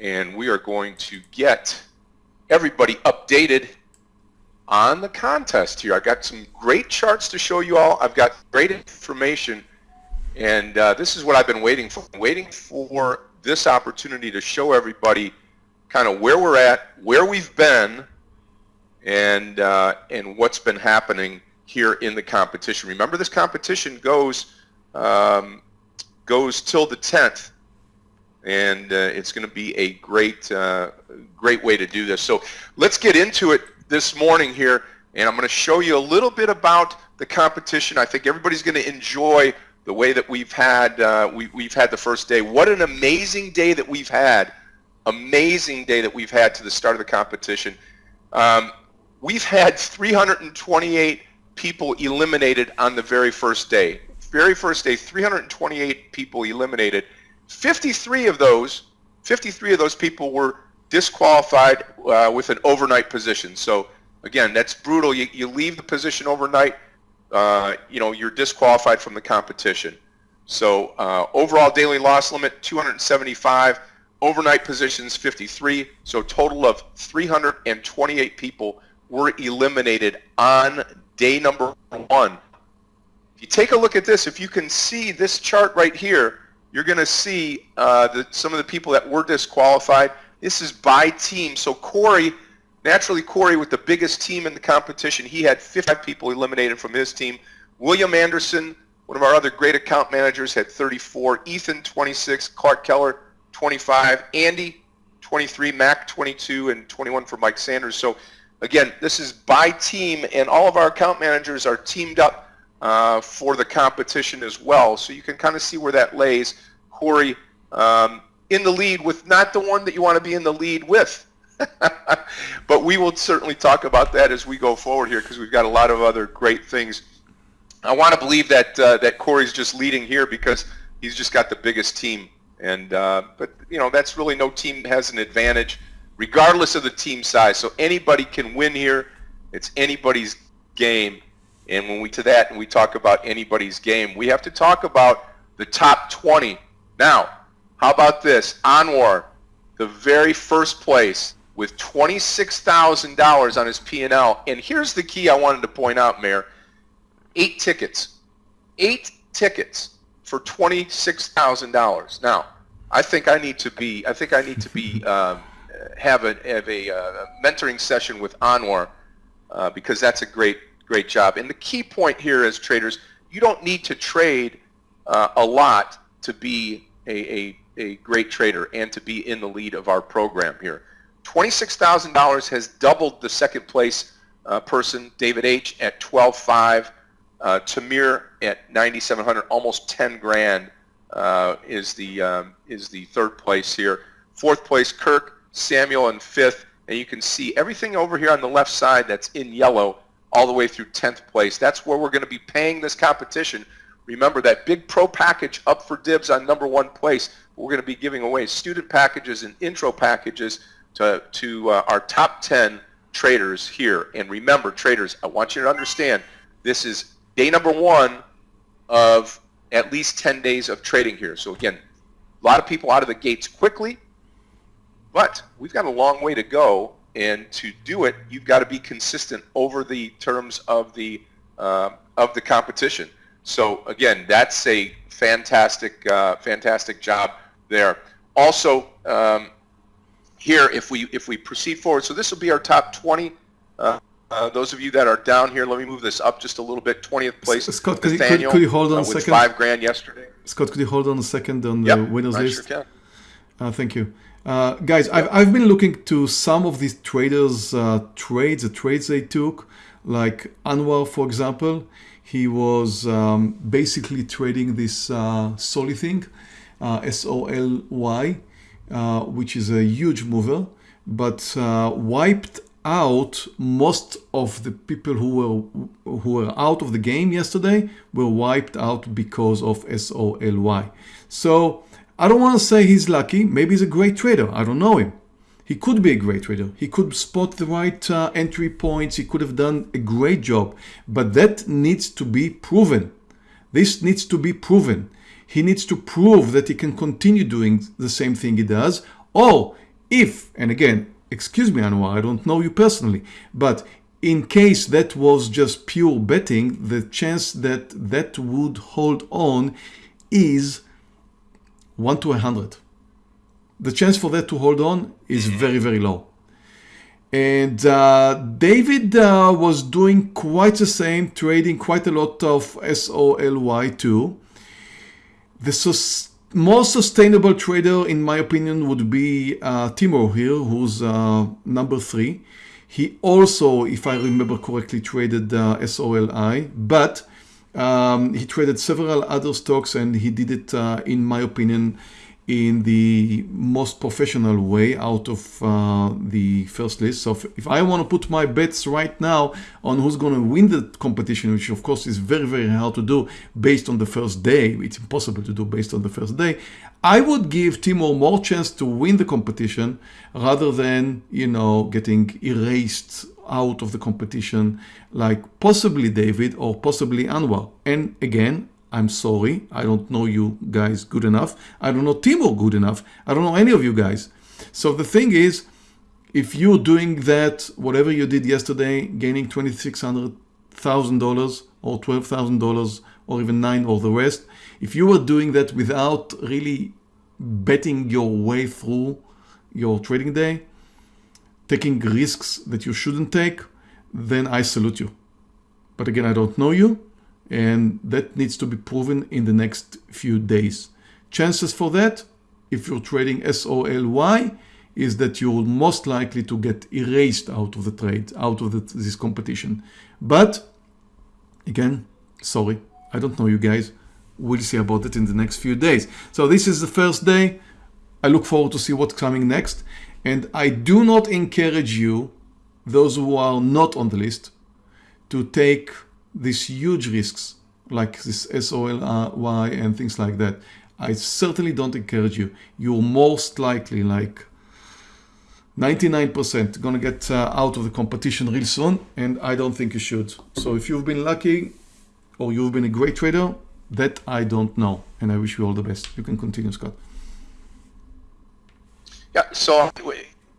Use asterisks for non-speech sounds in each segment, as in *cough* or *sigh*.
and we are going to get everybody updated on the contest here. I've got some great charts to show you all. I've got great information, and uh, this is what I've been waiting for. I'm waiting for this opportunity to show everybody kind of where we're at, where we've been, and uh, and what's been happening here in the competition. Remember, this competition goes um, goes till the 10th, and uh, it's going to be a great uh, great way to do this. So let's get into it this morning here, and I'm going to show you a little bit about the competition. I think everybody's going to enjoy the way that we've had uh, we, we've had the first day. What an amazing day that we've had! Amazing day that we've had to the start of the competition. Um, we've had 328 people eliminated on the very first day. Very first day, 328 people eliminated. 53 of those, 53 of those people were disqualified uh, with an overnight position. So again, that's brutal. You, you leave the position overnight, uh, you know, you're disqualified from the competition. So uh, overall daily loss limit 275, overnight positions 53. So total of 328 people were eliminated on day number one. If you take a look at this, if you can see this chart right here, you're going to see uh, some of the people that were disqualified. This is by team. So Corey, naturally Corey with the biggest team in the competition, he had 55 people eliminated from his team. William Anderson, one of our other great account managers, had 34. Ethan, 26. Clark Keller, 25. Andy, 23. Mac, 22. And 21 for Mike Sanders. So again, this is by team, and all of our account managers are teamed up uh, for the competition as well. So you can kind of see where that lays. Corey um, in the lead with not the one that you want to be in the lead with. *laughs* but we will certainly talk about that as we go forward here because we've got a lot of other great things. I want to believe that uh, that Corey's just leading here because he's just got the biggest team. And uh, but you know that's really no team has an advantage, regardless of the team size. So anybody can win here. It's anybody's game. And when we to that and we talk about anybody's game, we have to talk about the top 20. Now, how about this? Anwar, the very first place with $26,000 on his P&L. And here's the key I wanted to point out, Mayor. Eight tickets. Eight tickets for $26,000. Now, I think I need to be, I think I need to be, *laughs* um, have a, have a, uh, mentoring session with Anwar uh, because that's a great great job. And the key point here is traders, you don't need to trade uh, a lot to be a, a, a great trader and to be in the lead of our program here. $26,000 has doubled the second place uh, person, David H. at 12.5, uh, Tamir at 9,700, almost 10 grand uh, is the um, is the third place here. Fourth place, Kirk, Samuel, and fifth. And you can see everything over here on the left side that's in yellow all the way through 10th place. That's where we're going to be paying this competition. Remember that big pro package up for dibs on number one place. We're going to be giving away student packages and intro packages to, to uh, our top 10 traders here. And remember, traders, I want you to understand this is day number one of at least 10 days of trading here. So again, a lot of people out of the gates quickly, but we've got a long way to go and to do it, you've got to be consistent over the terms of the uh, of the competition. So again, that's a fantastic uh, fantastic job there. Also, um, here if we if we proceed forward, so this will be our top 20. Uh, uh, those of you that are down here, let me move this up just a little bit. 20th place, Scott, could, Nathaniel, could, could you hold on uh, a second? five grand yesterday. Scott, could you hold on a second on the yep, winners I list? Sure uh, thank you. Uh, guys, I've, I've been looking to some of these traders' uh, trades, the trades they took, like Anwar, for example. He was um, basically trading this uh, Soly thing, uh, S-O-L-Y, uh, which is a huge mover, but uh, wiped out most of the people who were who were out of the game yesterday were wiped out because of S-O-L-Y. So I don't want to say he's lucky. Maybe he's a great trader. I don't know him. He could be a great trader. He could spot the right uh, entry points. He could have done a great job. But that needs to be proven. This needs to be proven. He needs to prove that he can continue doing the same thing he does. Or if, and again, excuse me, Anwar, I don't know you personally, but in case that was just pure betting, the chance that that would hold on is 1 to 100. The chance for that to hold on is mm-hmm. very, very low. And uh, David uh, was doing quite the same, trading quite a lot of SOLY2. The sus- most sustainable trader, in my opinion, would be uh, Timur here, who's uh, number three. He also, if I remember correctly, traded uh, SOLY, but um, he traded several other stocks and he did it, uh, in my opinion, in the most professional way out of uh, the first list. So if, if I want to put my bets right now on who's going to win the competition, which of course is very, very hard to do based on the first day, it's impossible to do based on the first day, I would give Timur more chance to win the competition rather than, you know, getting erased out of the competition like possibly David or possibly Anwar. And again, I'm sorry, I don't know you guys good enough. I don't know Timur good enough. I don't know any of you guys. So the thing is, if you're doing that, whatever you did yesterday, gaining $2,600,000 or $12,000 or even nine or the rest, if you were doing that without really betting your way through your trading day, taking risks that you shouldn't take, then I salute you. But again, I don't know you and that needs to be proven in the next few days. Chances for that, if you're trading SOLY, is that you're most likely to get erased out of the trade, out of the, this competition. But again, sorry, I don't know you guys. We'll see about it in the next few days. So this is the first day. I look forward to see what's coming next. And I do not encourage you, those who are not on the list, to take these huge risks like this SOLY and things like that, I certainly don't encourage you. You're most likely like 99% going to get uh, out of the competition real soon, and I don't think you should. So if you've been lucky or you've been a great trader, that I don't know, and I wish you all the best. You can continue, Scott. Yeah, so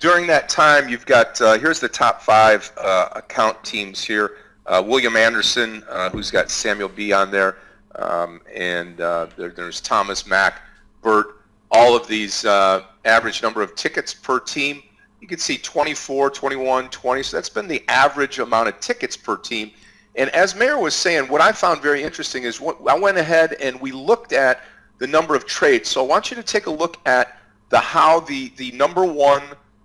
during that time, you've got, uh, here's the top five uh, account teams here. Uh, William Anderson, uh, who's got Samuel B on there, um, and uh, there, there's Thomas Mack, Bert. All of these uh, average number of tickets per team. You can see 24, 21, 20. So that's been the average amount of tickets per team. And as Mayor was saying, what I found very interesting is what, I went ahead and we looked at the number of trades. So I want you to take a look at the how the the number one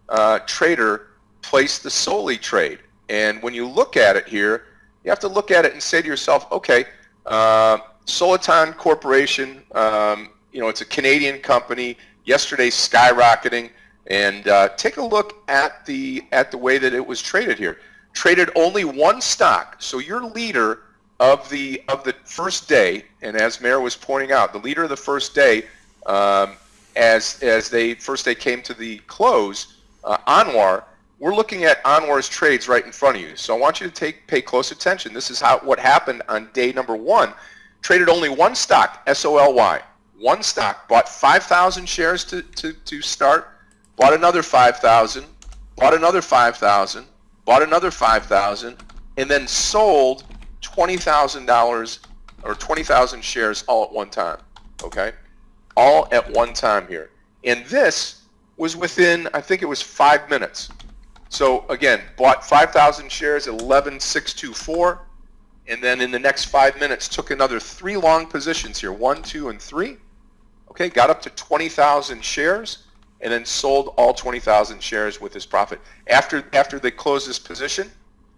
uh, trader placed the Soly trade. And when you look at it here, you have to look at it and say to yourself, okay, uh, Soliton Corporation, um, you know, it's a Canadian company. Yesterday's skyrocketing, and uh, take a look at the at the way that it was traded here. Traded only one stock. So your leader of the of the first day, and as Mayor was pointing out, the leader of the first day, um, as as they first day came to the close, uh, Anwar we're looking at Anwar's trades right in front of you. So I want you to take pay close attention. This is how what happened on day number one. Traded only one stock, SOLY. One stock. Bought 5,000 shares to, to, to start. Bought another 5,000. Bought another 5,000. Bought another 5,000. And then sold $20,000 or 20,000 shares all at one time. Okay? All at one time here. And this was within, I think it was five minutes. So again, bought 5,000 shares at 11,624, and then in the next five minutes took another three long positions here, one, two, and three. Okay, got up to 20,000 shares, and then sold all 20,000 shares with his profit. After after they closed this position,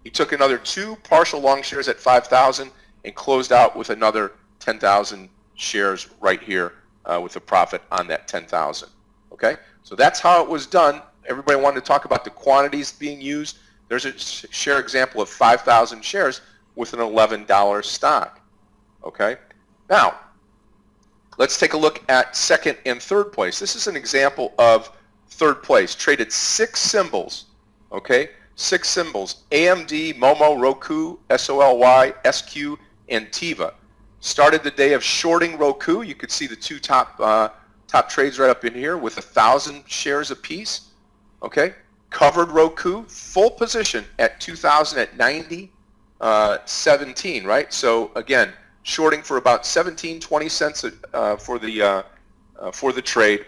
he took another two partial long shares at 5,000 and closed out with another 10,000 shares right here uh, with a profit on that 10,000. Okay, so that's how it was done everybody wanted to talk about the quantities being used. There's a share example of 5,000 shares with an $11 stock. Okay? Now, let's take a look at second and third place. This is an example of third place. Traded six symbols. Okay? Six symbols. AMD, Momo, Roku, SOLY, SQ, and Teva. Started the day of shorting Roku. You could see the two top uh, top trades right up in here with a thousand shares apiece Okay, covered Roku, full position at 2,000 at 90, uh, 17, right? So again, shorting for about 17, 20 cents uh, for the uh, uh, for the trade,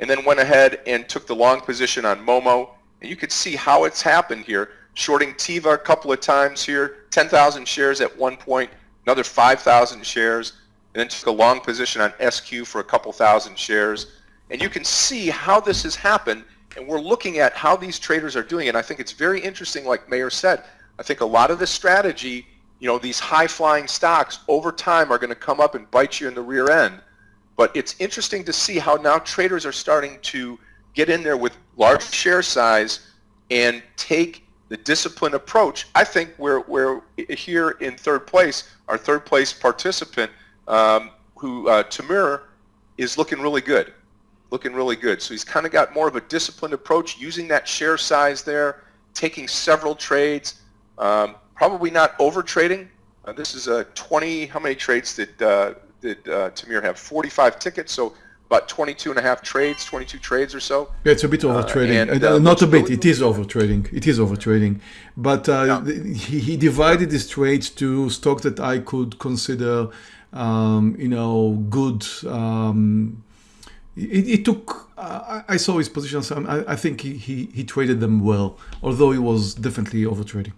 and then went ahead and took the long position on Momo. And you could see how it's happened here. Shorting Teva a couple of times here, 10,000 shares at one point, another 5,000 shares, and then took a long position on SQ for a couple thousand shares. And you can see how this has happened, and we're looking at how these traders are doing. And I think it's very interesting, like Mayor said. I think a lot of the strategy, you know, these high-flying stocks over time are going to come up and bite you in the rear end. But it's interesting to see how now traders are starting to get in there with large share size and take the disciplined approach. I think we're, we're here in third place, our third place participant, um, who uh, Tamir, is looking really good looking really good. So he's kind of got more of a disciplined approach, using that share size there, taking several trades, um, probably not over trading. Uh, this is a 20. How many trades did uh, did uh, Tamir have? 45 tickets, so about 22 and a half trades, 22 trades or so. Yeah, it's a bit over trading. Uh, and, uh, not a bit. Really it is over trading. It is over trading. But uh, yeah. he, he divided his trades to stock that I could consider, um, you know, good. Um, it, it took. Uh, I saw his positions. I, I think he, he, he traded them well, although he was definitely over trading.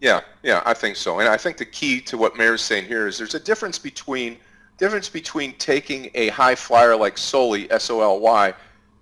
Yeah, yeah, I think so. And I think the key to what is saying here is there's a difference between difference between taking a high flyer like Soly, S-O-L-Y,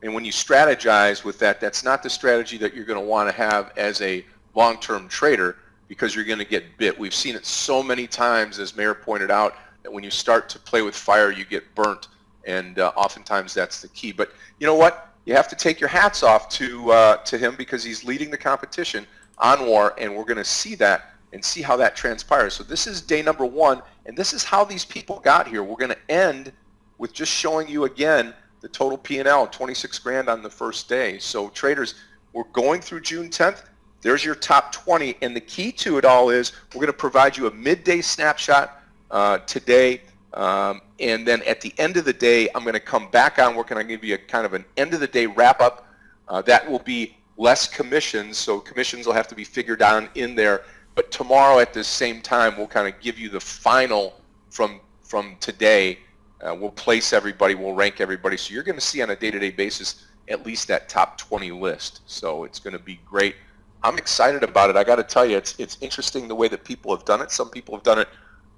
and when you strategize with that, that's not the strategy that you're going to want to have as a long-term trader because you're going to get bit. We've seen it so many times, as Mayor pointed out, when you start to play with fire, you get burnt, and uh, oftentimes that's the key. But you know what? You have to take your hats off to uh, to him because he's leading the competition Anwar, and we're going to see that and see how that transpires. So this is day number one, and this is how these people got here. We're going to end with just showing you again the total P&L, 26 grand on the first day. So traders, we're going through June 10th. There's your top 20, and the key to it all is we're going to provide you a midday snapshot uh, today. Um, and then at the end of the day, I'm going to come back on work and to give you a kind of an end of the day wrap up. Uh, that will be less commissions, so commissions will have to be figured out in there. But tomorrow at the same time, we'll kind of give you the final from from today. Uh, we'll place everybody, we'll rank everybody. So you're going to see on a day-to-day basis at least that top 20 list. So it's going to be great. I'm excited about it. I got to tell you, it's it's interesting the way that people have done it. Some people have done it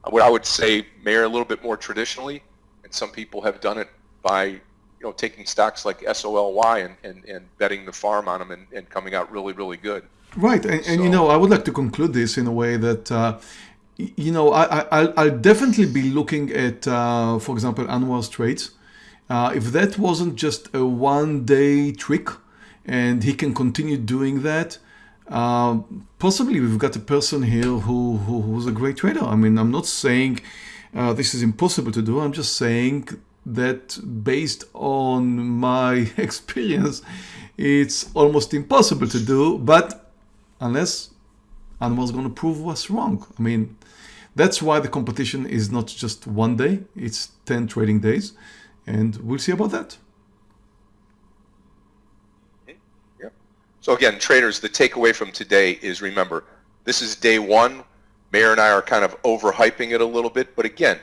what I would say, mayor a little bit more traditionally, and some people have done it by, you know, taking stocks like SOLY and, and, and betting the farm on them and, and coming out really, really good. Right, and, so, and you know, I would like to conclude this in a way that, uh, you know, I, I, I'll definitely be looking at, uh, for example, Anwar's trades. Uh, if that wasn't just a one-day trick, and he can continue doing that, uh, possibly we've got a person here who, who who's a great trader. I mean, I'm not saying uh, this is impossible to do. I'm just saying that based on my *laughs* experience, it's almost impossible to do. But unless Anwar's going to prove us wrong, I mean, that's why the competition is not just one day; it's ten trading days, and we'll see about that. So again, traders, the takeaway from today is remember, this is day one. Mayor and I are kind of overhyping it a little bit, but again,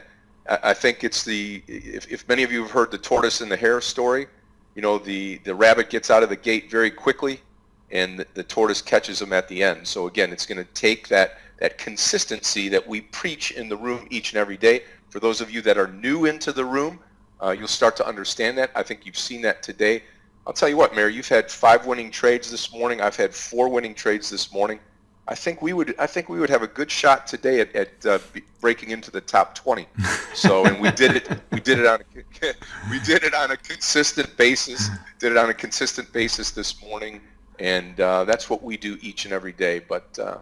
I think it's the, if, if many of you have heard the tortoise and the hare story, you know, the, the rabbit gets out of the gate very quickly and the, the tortoise catches him at the end. So again, it's going to take that, that consistency that we preach in the room each and every day. For those of you that are new into the room, uh, you'll start to understand that. I think you've seen that today. I'll tell you what, Mayor, you've had five winning trades this morning. I've had four winning trades this morning. I think we would. I think we would have a good shot today at, at uh, breaking into the top 20. So, and we did it. We did it on. A, *laughs* we did it on a consistent basis. Did it on a consistent basis this morning, and uh, that's what we do each and every day. But uh,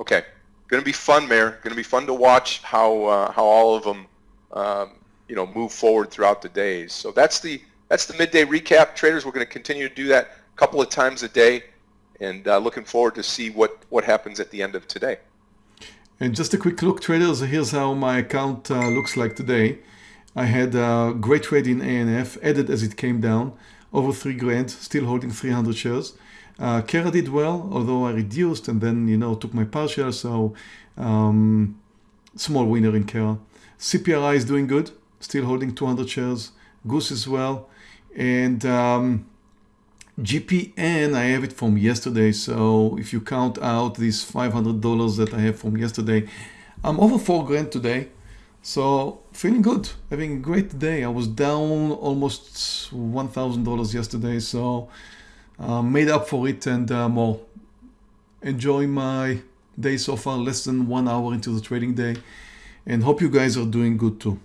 okay, going to be fun, Mayor. Going to be fun to watch how uh, how all of them, um, you know, move forward throughout the days. So that's the that's the midday recap. Traders, we're going to continue to do that a couple of times a day, and uh, looking forward to see what, what happens at the end of today. And just a quick look, traders, here's how my account uh, looks like today. I had a great trade in ANF, added as it came down, over three grand, still holding 300 shares. Uh, Kera did well, although I reduced and then, you know, took my partial. So um, small winner in Kera. CPRI is doing good, still holding 200 shares. Goose as well. And um, GPN, I have it from yesterday. So if you count out these $500 that I have from yesterday, I'm over four grand today. So feeling good, having a great day. I was down almost $1,000 yesterday. So uh, made up for it and uh, more. Enjoy my day so far, less than one hour into the trading day. And hope you guys are doing good too.